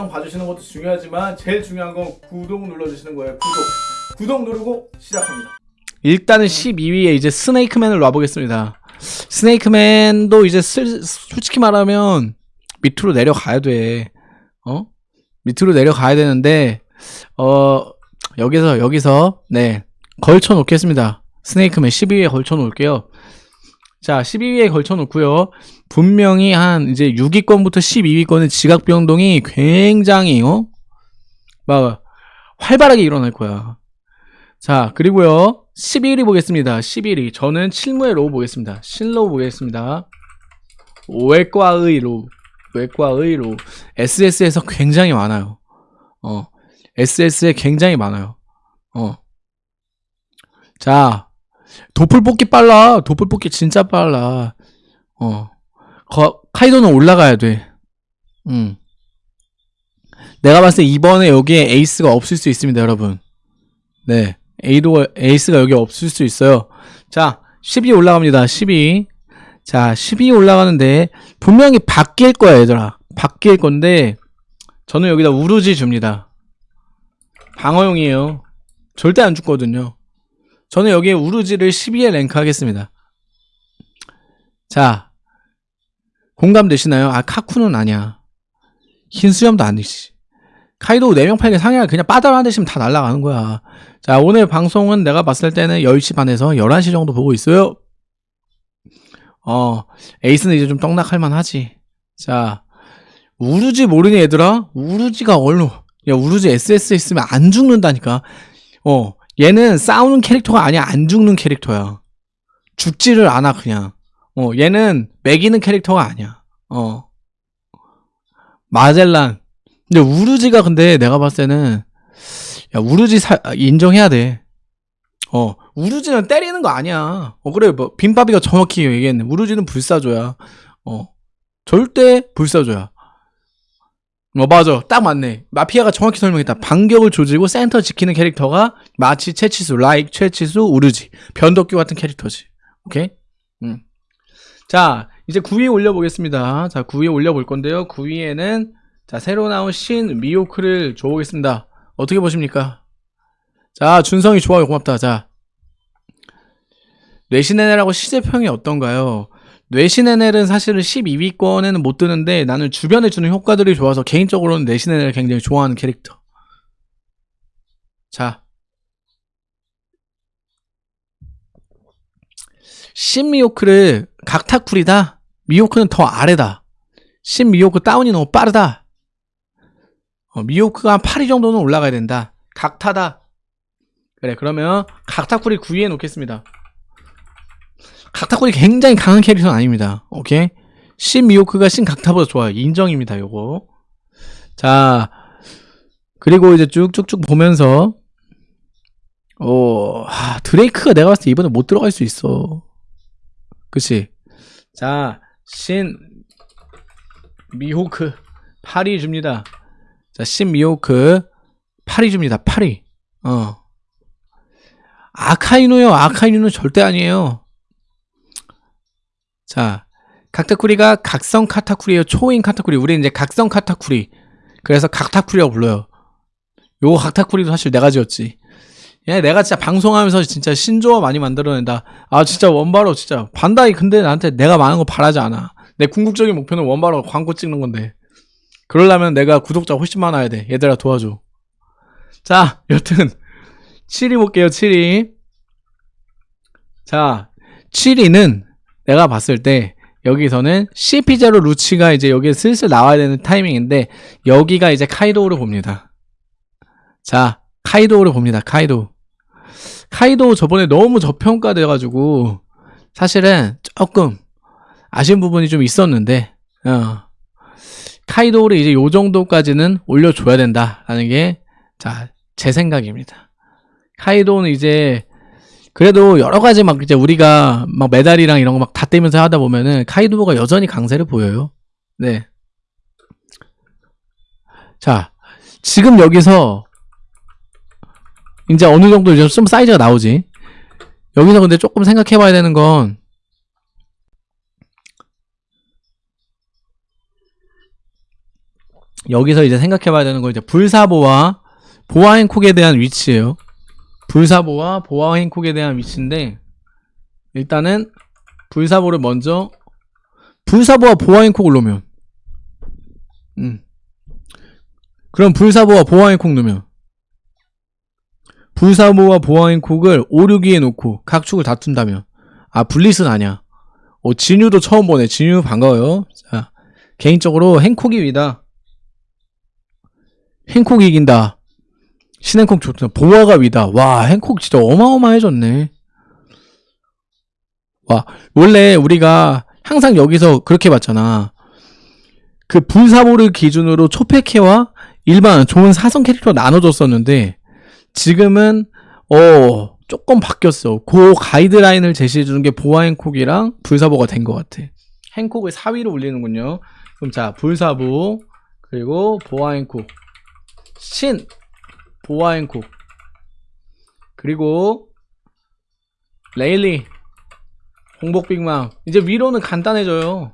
영상 봐주시는 것도 중요하지만 제일 중요한 건 구독 눌러주시는 거예요. 구독. 구독 누르고 시작합니다. 일단은 12위에 이제 스네이크맨을 놔보겠습니다. 스네이크맨도 이제 슬, 솔직히 말하면 밑으로 내려가야 돼. 어? 밑으로 내려가야 되는데 어 여기서 여기서 네 걸쳐 놓겠습니다. 스네이크맨 12위에 걸쳐 놓을게요. 자, 12위에 걸쳐 놓고요. 분명히 한 이제 6위권부터 12위권의 지각 변동이 굉장히 어? 막 활발하게 일어날 거야. 자, 그리고요. 11위 보겠습니다. 11위. 저는 칠무해 로우 보겠습니다. 신로우 보겠습니다. 외과의 로우. 외과의 로우. SS에서 굉장히 많아요. 어. SS에 굉장히 많아요. 어. 자, 도플 뽑기 빨라. 도플 뽑기 진짜 빨라. 어. 거, 카이도는 올라가야 돼. 음. 내가 봤을 때 이번에 여기에 에이스가 없을 수 있습니다, 여러분. 네. 에이도, 에이스가 여기 없을 수 있어요. 자, 12 올라갑니다. 12. 자, 12 올라가는데, 분명히 바뀔 거야, 얘들아. 바뀔 건데, 저는 여기다 우루지 줍니다. 방어용이에요. 절대 안 죽거든요. 저는 여기에 우루지를 12에 랭크 하겠습니다. 자, 공감되시나요? 아, 카쿠는 아니야. 흰 수염도 아니지. 카이도 4명 8개 상향 그냥 빠다로 한 대씩 다 날아가는 거야. 자, 오늘 방송은 내가 봤을 때는 10시 반에서 11시 정도 보고 있어요. 어, 에이스는 이제 좀 떡락할 만하지. 자, 우루지 모르니 얘들아? 우루지가 얼로, 야, 우루지 SS 있으면 안 죽는다니까. 어, 얘는 싸우는 캐릭터가 아니야. 안 죽는 캐릭터야. 죽지를 않아, 그냥. 어, 얘는 매기는 캐릭터가 아니야. 어. 마젤란. 근데 우루지가 근데 내가 봤을 때는 야 우루지 사, 인정해야 돼. 어 우루지는 때리는 거 아니야. 어 그래 뭐 빈바비가 정확히 얘기했네. 우루지는 불사조야. 어 절대 불사조야. 어 맞아 딱 맞네. 마피아가 정확히 설명했다. 반격을 조지고 센터 지키는 캐릭터가 마치 채치수, 라이크, 채치수, 우루지, 변덕규 같은 캐릭터지. 오케이? 음. 자 이제 9위 올려보겠습니다. 자 9위 올려볼 건데요. 9위에는 자, 새로 나온 신 미호크를 줘보겠습니다. 어떻게 보십니까? 자, 준성이 좋아요. 고맙다. 자. 뇌신NL하고 시제평이 어떤가요? 뇌신NL은 사실은 12위권에는 못 드는데 나는 주변에 주는 효과들이 좋아서 개인적으로는 뇌신NL을 굉장히 좋아하는 캐릭터. 자. 신 미호크를 각타쿨이다? 미호크는 더 아래다. 신 미호크 다운이 너무 빠르다. 어, 미호크가 한 8위 정도는 올라가야 된다. 각타다. 그래 그러면 각타쿨이 9위에 놓겠습니다. 각타쿨이 굉장히 강한 캐릭터는 아닙니다. 오케이? 신 미호크가 신 각타보다 좋아요. 인정입니다. 요거. 자 그리고 이제 쭉쭉쭉 보면서 어 하, 드레이크가 내가 봤을 때 이번에 못 들어갈 수 있어. 그치? 자, 신 미호크 8위 줍니다. 자, 신 미호크 8위 줍니다. 8위. 어. 아카이누요. 아카이누는 절대 아니에요. 자, 각타쿠리가 각성 카타쿠리예요. 초인 카타쿠리. 우리 이제 각성 카타쿠리. 그래서 각타쿠리라고 불러요. 요거 각타쿠리도 사실 내가 지었지. 얘 내가 진짜 방송하면서 진짜 신조어 많이 만들어낸다. 아 진짜 원바로 진짜 반다이 근데 나한테 내가 많은 거 바라지 않아. 내 궁극적인 목표는 원바로 광고 찍는 건데. 그러려면 내가 구독자 훨씬 많아야 돼. 얘들아 도와줘. 자, 여튼 7위 볼게요. 7위. 자, 7위는 내가 봤을 때 여기서는 CP0 루치가 이제 여기에 슬슬 나와야 되는 타이밍인데 여기가 이제 카이도우를 봅니다. 자, 카이도우를 봅니다. 카이도. 카이도 저번에 너무 저평가돼가지고 사실은 조금 아쉬운 부분이 좀 있었는데 어. 카이도를 이제 요 정도까지는 올려줘야 된다라는 게, 자, 제 생각입니다. 카이도는 이제, 그래도 여러 가지 막 이제 우리가 막 메달이랑 이런 거 막 다 떼면서 하다 보면은 카이도가 여전히 강세를 보여요. 네. 자, 지금 여기서 이제 어느 정도 이제 좀 사이즈가 나오지. 여기서 근데 조금 생각해 봐야 되는 건 여기서 이제 생각해 봐야 되는 건 이제 불사보와 보아 행콕에 대한 위치예요. 불사보와 보아 행콕에 대한 위치인데 일단은 불사보를 먼저 불사보와 보아 행콕을 놓으면 음. 그럼 불사보와 보아 행콕 놓으면 불사보와 보아 행콕을 5, 6위에 놓고 각 축을 다툰다면 아 블리스는 아니야. 어 진유도 처음 보네. 진유 반가워요. 자 개인적으로 행콕이 위다. 행콕이 이긴다. 신행콕 좋다. 보아가 위다. 와, 행콕 진짜 어마어마해졌네. 와, 원래 우리가 항상 여기서 그렇게 봤잖아. 그 불사보를 기준으로 초패캐와 일반 좋은 사성 캐릭터 나눠줬었는데, 지금은, 어, 조금 바뀌었어. 그 가이드라인을 제시해 주는 게 보아 행콕이랑 불사보가 된 것 같아. 행콕을 4위로 올리는군요. 그럼 자, 불사보, 그리고 보아 행콕. 신 보아행콕 그리고 레일리 홍복빅망. 이제 위로는 간단해져요.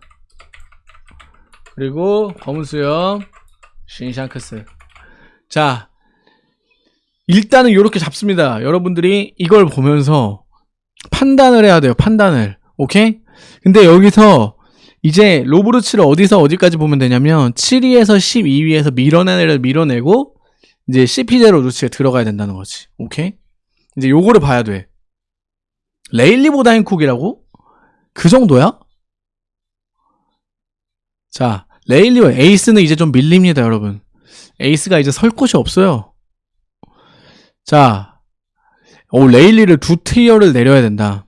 그리고 검은수염 신샹크스. 자 일단은 이렇게 잡습니다. 여러분들이 이걸 보면서 판단을 해야 돼요 판단을. 오케이? 근데 여기서 이제 로브르츠를 어디서 어디까지 보면 되냐면 7위에서 12위에서 밀어내를 밀어내고 이제 CP0 루치에 들어가야 된다는 거지. 오케이? 이제 요거를 봐야 돼. 레일리보다 행콕이라고? 그 정도야? 자, 레일리와 에이스는 이제 좀 밀립니다, 여러분. 에이스가 이제 설 곳이 없어요. 자, 오, 레일리를 두 tier를 내려야 된다.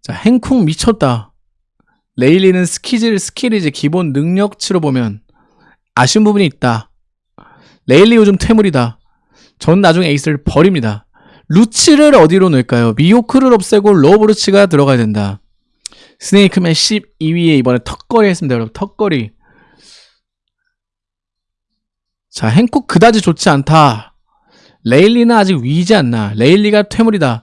자, 행콕 미쳤다. 레일리는 스키질, 스킬이 이제 기본 능력치로 보면 아쉬운 부분이 있다. 레일리 요즘 퇴물이다. 전 나중에 에이스를 버립니다. 루치를 어디로 넣을까요? 미호크를 없애고 로브루치가 들어가야 된다. 스네이크맨 12위에 이번에 턱걸이 했습니다, 여러분. 턱걸이. 자, 행콕 그다지 좋지 않다. 레일리는 아직 위지 않나. 레일리가 퇴물이다.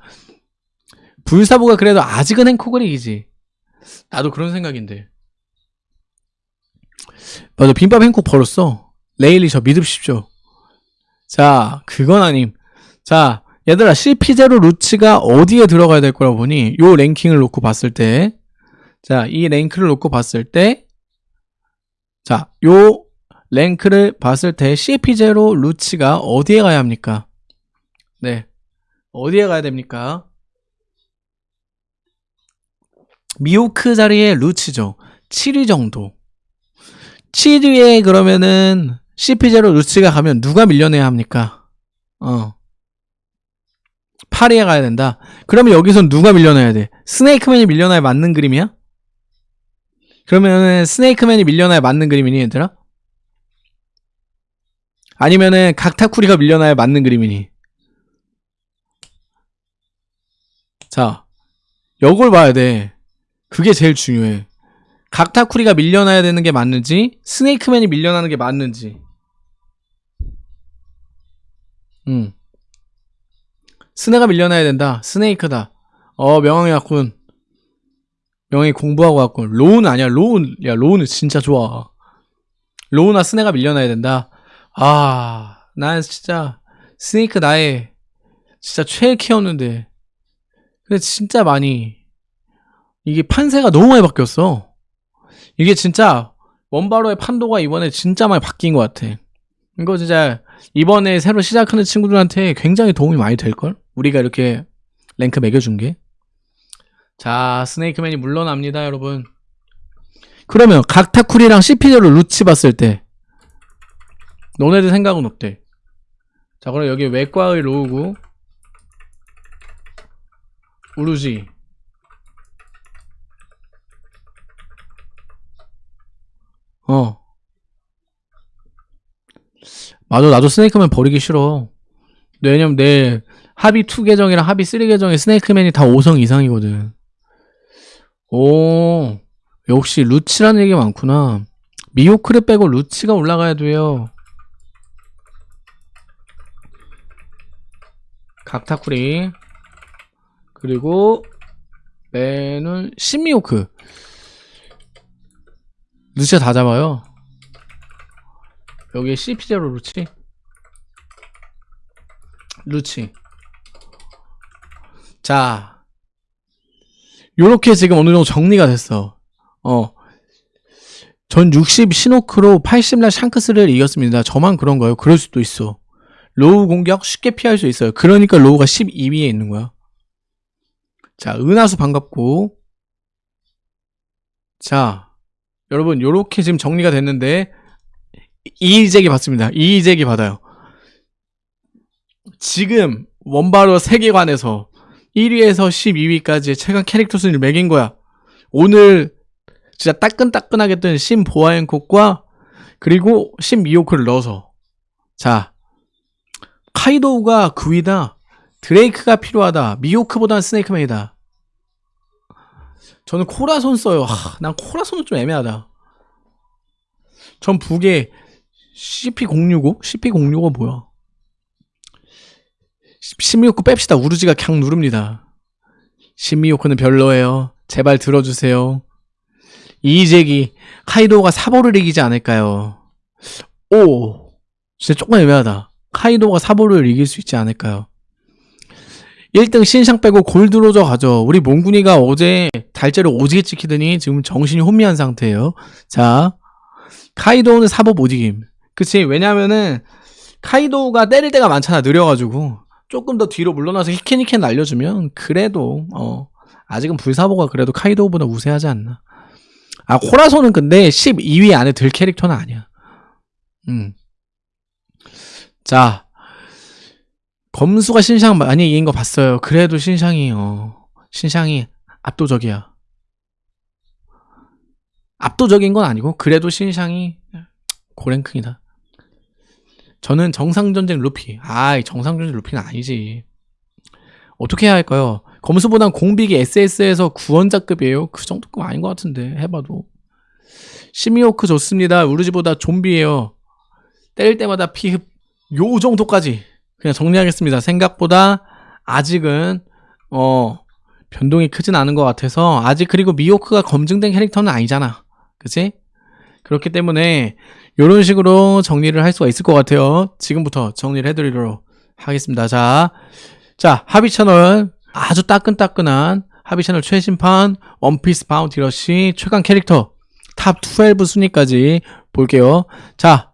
불사보가 그래도 아직은 행콕을 이기지. 나도 그런 생각인데. 맞아, 빈밥 행콕 벌었어. 레일리 저 믿읍십시오. 자, 그건 아님. 자, 얘들아, CP0 루치가 어디에 들어가야 될 거라고 보니, 요 랭킹을 놓고 봤을 때, 자, 이 랭크를 놓고 봤을 때, 자, 요 랭크를 봤을 때 CP0 루치가 어디에 가야 합니까? 네. 어디에 가야 됩니까? 미호크 자리에 루치죠. 7위 정도. 7위에 그러면은 CP0 루치가 가면 누가 밀려내야 합니까? 어. 8위에 가야 된다. 그러면 여기선 누가 밀려나야 돼? 스네이크맨이 밀려나야 맞는 그림이야? 그러면은 스네이크맨이 밀려나야 맞는 그림이니 얘들아? 아니면은 각타쿠리가 밀려나야 맞는 그림이니? 자, 요걸 봐야 돼. 그게 제일 중요해. 각타쿠리가 밀려나야 되는 게 맞는지, 스네이크맨이 밀려나는 게 맞는지. 음. 스네가 밀려나야 된다. 스네이크다. 어, 명왕이 왔군. 명왕이 공부하고 왔군. 로운 아니야. 로운. 야, 로운은 진짜 좋아. 로우나 스네가 밀려나야 된다. 아, 난 진짜 스네이크 나의 진짜 최애 키웠는데. 근데 진짜 많이 이게 판세가 너무 많이 바뀌었어. 이게 진짜 원바로의 판도가 이번에 진짜 많이 바뀐 것 같아. 이거 진짜 이번에 새로 시작하는 친구들한테 굉장히 도움이 많이 될걸? 우리가 이렇게 랭크 매겨준 게. 자, 스네이크맨이 물러납니다, 여러분. 그러면 각타쿠리랑 CP대로 루치 봤을 때 너네들 생각은 어때? 자, 그럼 여기 외과의 로우고 우루지 어 맞아 나도 스네이크맨 버리기 싫어. 왜냐면 내 합의 2 계정이랑 합의 3 계정에 스네이크맨이 다 5성 이상이거든. 오 역시 루치라는 얘기 많구나. 미호크를 빼고 루치가 올라가야 돼요. 각타쿠리. 그리고 맨은 신미호크. 루치가 다 잡아요 여기 CP0 루치 루치 자 요렇게 지금 어느 정도 정리가 됐어 어. 전 60 시노크로 80날 샹크스를 이겼습니다. 저만 그런 거예요. 그럴 수도 있어. 로우 공격 쉽게 피할 수 있어요. 그러니까 로우가 12위에 있는 거야. 자, 은하수 반갑고. 자, 여러분, 요렇게 지금 정리가 됐는데, 이의제기 받습니다. 이의제기 받아요. 지금, 원바로 세계관에서 1위에서 12위까지의 최강 캐릭터 순위를 매긴 거야. 오늘, 진짜 따끈따끈하게 뜬 신 보아앤콕과, 그리고 신 미호크를 넣어서. 자, 카이도우가 9위다. 드레이크가 필요하다. 미호크보다는 스네이크맨이다. 저는 코라손 써요. 하, 난 코라손은 좀 애매하다. 전 북에 CP065? CP065 뭐야? 16구 뺍시다. 우르지가 그냥 누릅니다. 신미호크는 별로예요. 제발 들어주세요. 이재기 카이도가 사보를 이기지 않을까요? 오, 진짜 조금 애매하다. 카이도가 사보를 이길 수 있지 않을까요? 1등 신상 빼고 골드로저 가죠. 우리 몽군이가 어제 달째로 오지게 찍히더니 지금 정신이 혼미한 상태예요. 자, 카이도는 사보 못 이김. 그치? 왜냐면은 카이도가 때릴 때가 많잖아. 느려가지고 조금 더 뒤로 물러나서 히켄히켄 날려주면 그래도 어 아직은 불사보가 그래도 카이도보다 우세하지 않나. 아 코라소는 근데 12위 안에 들 캐릭터는 아니야. 음. 자, 검수가 신상 많이 이긴 거 봤어요. 그래도 신상이 어 신상이 압도적이야. 압도적인 건 아니고 그래도 신상이 고랭킹이다. 저는 정상전쟁 루피. 아이 정상전쟁 루피는 아니지. 어떻게 해야 할까요? 검수보단 공빅이 SS에서 구원자급이에요. 그 정도급 아닌 것 같은데 해봐도. 시미오크 좋습니다. 우르지보다 좀비예요. 때릴 때마다 피흡 요 정도까지 그냥 정리하겠습니다. 생각보다 아직은 어 변동이 크진 않은 것 같아서 아직 그리고 미호크가 검증된 캐릭터는 아니잖아. 그치? 그렇기 때문에 이런 식으로 정리를 할 수가 있을 것 같아요. 지금부터 정리를 해드리도록 하겠습니다. 자, 자 하비 채널 아주 따끈따끈한 하비 채널 최신판 원피스 바운티 러시 최강 캐릭터 top 12 순위까지 볼게요. 자,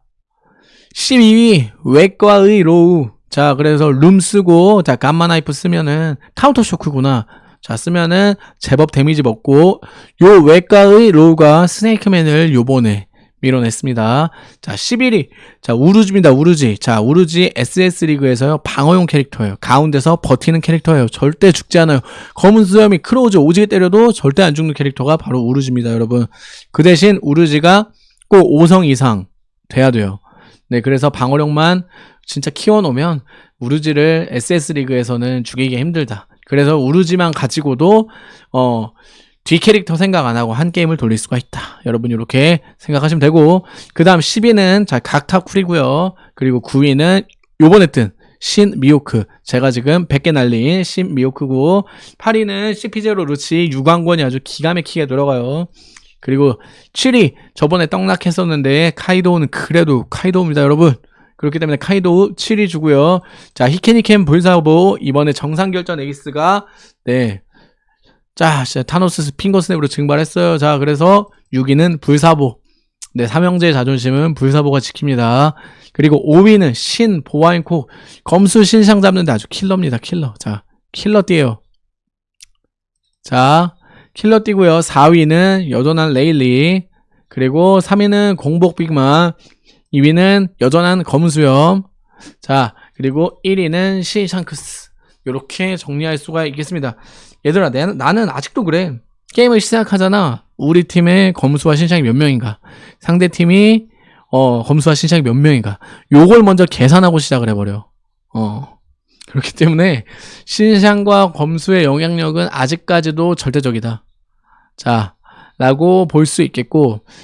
12위 외과의 로우. 자, 그래서 룸 쓰고 자 gamma knife 쓰면은 counter shock구나. 자, 쓰면은 제법 데미지 먹고 요 외과의 로우가 스네이크맨을 요번에 밀어냈습니다. 자, 11위. 자, 우르지입니다. 우르지. 자, 우르지 SS 리그에서요. 방어용 캐릭터예요. 가운데서 버티는 캐릭터예요. 절대 죽지 않아요. 검은 수염이 크로우즈 오지게 때려도 절대 안 죽는 캐릭터가 바로 우르지입니다, 여러분. 그 대신 우르지가 꼭 5성 이상 돼야 돼요. 네, 그래서 방어력만 진짜 키워놓으면 우르지를 SS 리그에서는 죽이기 힘들다. 그래서 우르지만 가지고도 어, 뒤 캐릭터 생각 안 하고 한 게임을 돌릴 수가 있다. 여러분 이렇게 생각하시면 되고 그 다음 10위는 자 각타쿨이고요. 그리고 9위는 요번에 뜬 신 미호크 제가 지금 100개 날린 신 미호크고 8위는 CP0 루치 유광권이 아주 기가 막히게 들어가요. 그리고 7위 저번에 떡락했었는데 카이도우는 그래도 카이도우입니다 여러분 그렇기 때문에 카이도우 7위 주고요 자 히케니켄 불사보 이번에 정상결전 에이스가 네 자, 타노스 finger snap으로 증발했어요. 자, 그래서 6위는 불사보. 네, 삼형제의 자존심은 불사보가 지킵니다. 그리고 5위는 신 보아 행콕 검수 신샹 잡는데 아주 킬러입니다. 킬러. 자, 킬러 띠에요. 자, 킬러 띠고요. 4위는 여전한 레일리. 그리고 3위는 공복 빅맘. 2위는 여전한 검수염. 자, 그리고 1위는 신샹크스. 이렇게 정리할 수가 있겠습니다. 얘들아, 내, 나는 아직도 그래. 게임을 시작하잖아. 우리 팀의 검수와 신샹이 몇 명인가. 상대 팀이 어, 검수와 신상이 몇 명인가. 요걸 먼저 계산하고 시작을 해버려. 어. 그렇기 때문에 신상과 검수의 영향력은 아직까지도 절대적이다. 자, 라고 볼 수 있겠고